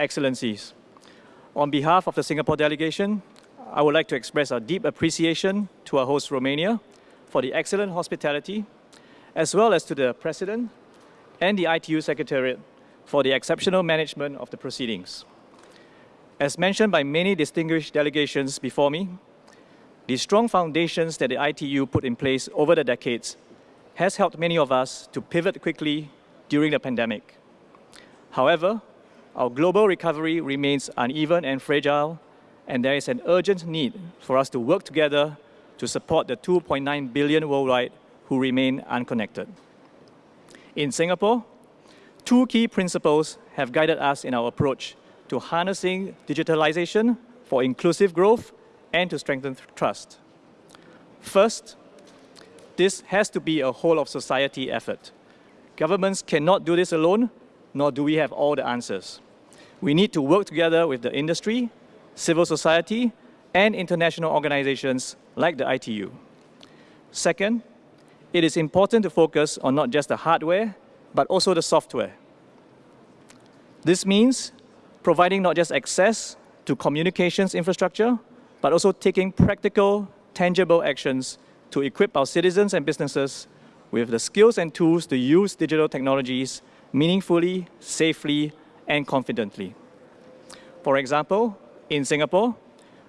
Excellencies. On behalf of the Singapore delegation, I would like to express our deep appreciation to our host Romania for the excellent hospitality, as well as to the President and the ITU Secretariat for the exceptional management of the proceedings. As mentioned by many distinguished delegations before me, the strong foundations that the ITU put in place over the decades has helped many of us to pivot quickly during the pandemic. However, our global recovery remains uneven and fragile, and there is an urgent need for us to work together to support the 2.9 billion worldwide who remain unconnected. In Singapore, two key principles have guided us in our approach to harnessing digitalization for inclusive growth and to strengthen trust. First, this has to be a whole of society effort. Governments cannot do this alone, nor do we have all the answers. We need to work together with the industry, civil society, and international organizations like the ITU. Second, it is important to focus on not just the hardware, but also the software. This means providing not just access to communications infrastructure, but also taking practical, tangible actions to equip our citizens and businesses with the skills and tools to use digital technologies meaningfully, safely, and confidently. For example, in Singapore,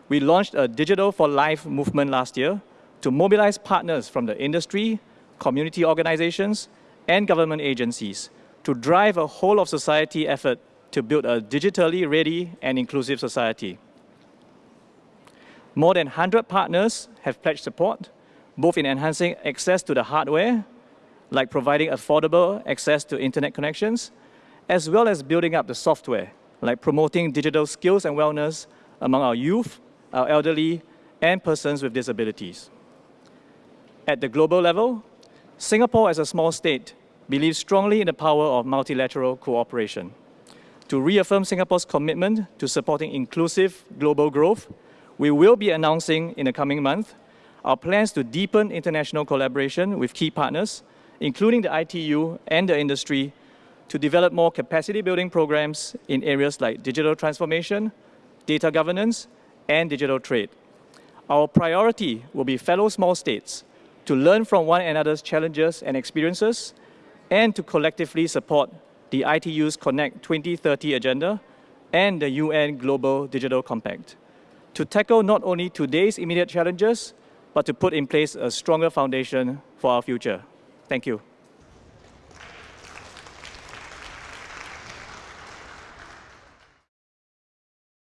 we launched a Digital for Life movement last year to mobilize partners from the industry, community organizations, and government agencies to drive a whole of society effort to build a digitally ready and inclusive society. More than 100 partners have pledged support, both in enhancing access to the hardware, like providing affordable access to internet connections, as well as building up the software, like promoting digital skills and wellness among our youth, our elderly, and persons with disabilities. At the global level, Singapore as a small state believes strongly in the power of multilateral cooperation. To reaffirm Singapore's commitment to supporting inclusive global growth, we will be announcing in the coming month our plans to deepen international collaboration with key partners, including the ITU and the industry, to develop more capacity building programs in areas like digital transformation, data governance, and digital trade. Our priority will be fellow small states to learn from one another's challenges and experiences and to collectively support the ITU's Connect 2030 agenda and the UN Global Digital Compact to tackle not only today's immediate challenges, but to put in place a stronger foundation for our future. Thank you.